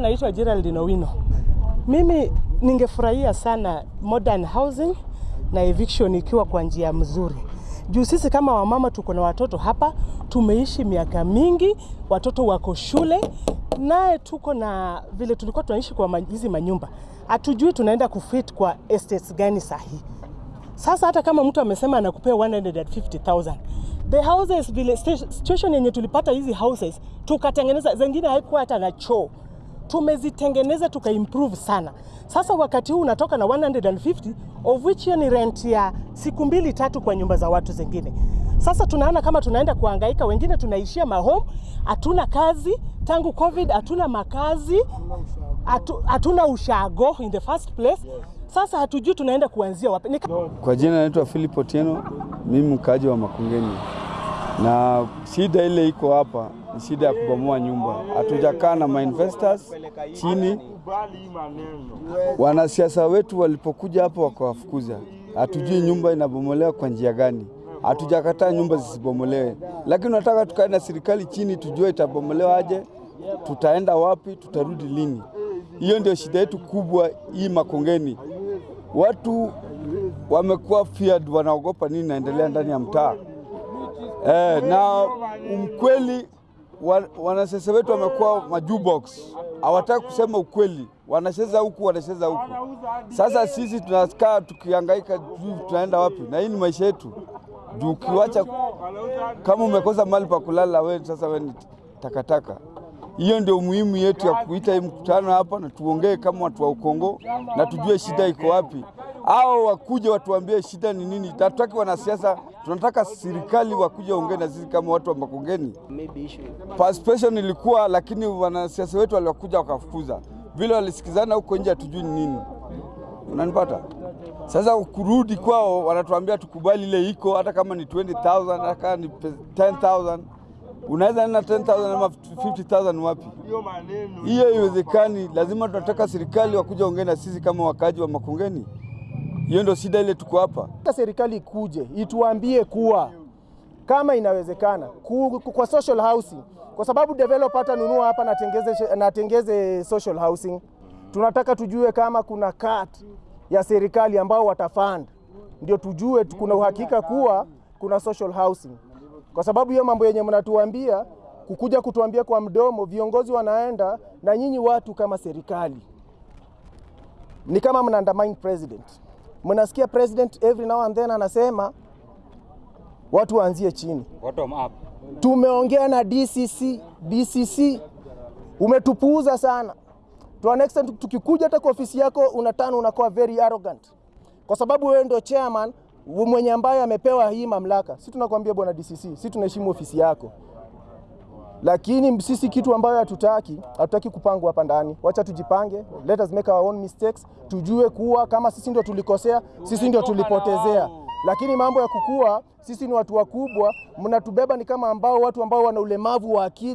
Naitwa Geraldine Owino. Mimi ningefurahia sana modern housing na eviction ikiwa kwa njia mzuri. Juu sisi kama wamama tuko na watoto hapa, tumeishi miaka mingi, watoto wako shule, naye tuko na vile tulikuwa tunaishi kwa hizi manyumba, hatujui tunaenda kufit kwa estates gani sahihi. Sasa hata kama mtu amesema anakupea 150,000 the houses vile situation yenye tulipata hizi houses tukatengeneza, zingine haikuwa hata na choo, tumezitengeneza tukaimprove sana. Sasa wakati huu unatoka na 150 of which hiyo ni rent ya siku mbili tatu kwa nyumba za watu zingine. Sasa tunaona kama tunaenda kuhangaika, wengine tunaishia mahome, hatuna kazi tangu COVID, hatuna makazi, hatu- hatuna ushago in the first place. Sasa hatujui tunaenda kuanzia wapi. Kwa jina naitwa Philip Otieno, mimi mkaaji wa Makongeni, na shida ile iko hapa ni shida ya kubomoa nyumba. Hatujakaa na mainvestors chini. Wanasiasa wetu walipokuja hapa wakawafukuza, hatujui nyumba inabomolewa kwa njia gani. Hatujakataa nyumba zisibomolewe, lakini tunataka tukae na serikali chini, tujue itabomolewa aje, tutaenda wapi, tutarudi lini. Hiyo ndio shida yetu kubwa hii Makongeni. Watu wamekuwa feared, wanaogopa nini naendelea ndani ya mtaa eh, na ukweli wa, wanasiasa wetu wamekuwa majubox, hawataki kusema ukweli, wanacheza huku wanacheza huku. Sasa sisi tunakaa tukihangaika, tunaenda wapi? Na hii ni maisha yetu, juu ukiwacha kama umekosa mahali pa kulala, we sasa we ni takataka. Hiyo ndio muhimu yetu ya kuita hii mkutano hapa na tuongee kama watu wa Ukongo na tujue shida iko wapi, au wakuja watuambie shida ni nini. Hatutaki wanasiasa, tunataka serikali wakuja ongee na sisi kama watu wa Makongeni. Participation ilikuwa, lakini wanasiasa wetu waliokuja wakafukuza, vile walisikizana huko nje, hatujui ni nini. Unanipata? Sasa kurudi kwao, wanatuambia tukubali ile iko, hata kama ni 20,000 hata kama ni pe- 10,000 unaweza nena 10,000 ama 50,000 wapi? Hiyo haiwezekani. Lazima tunataka serikali wakuja ongea na sisi kama wakaaji wa Makongeni. Hiyo ndio shida ile tuko hapa. Serikali ikuje ituambie kuwa kama inawezekana ku, ku, kwa social housing, kwa sababu developer atanunua hapa natengeze, natengeze social housing. Tunataka tujue kama kuna cut ya serikali ambao watafund, ndio tujue kuna uhakika kuwa kuna social housing, kwa sababu hiyo mambo yenye mnatuambia kukuja kutuambia kwa mdomo, viongozi wanaenda na nyinyi watu kama serikali ni kama mna undermine president. Mnasikia president every now and then anasema watu waanzie chini. Bottom up. Tumeongea na DCC, DCC umetupuuza sana. To an extent tukikuja hata kwa ofisi yako unatana unakuwa very arrogant. Kwa sababu wewe ndio chairman mwenye ambaye amepewa hii mamlaka. Si tunakwambia bwana DCC, si tunaheshimu ofisi yako. Lakini sisi kitu ambayo hatutaki, hatutaki kupangwa hapa ndani. Wacha tujipange, let us make our own mistakes, tujue kuwa kama sisi ndio tulikosea, sisi ndio tulipotezea. Lakini mambo ya kukua, sisi ni watu wakubwa, mnatubeba ni kama ambao watu ambao wana ulemavu wa akili.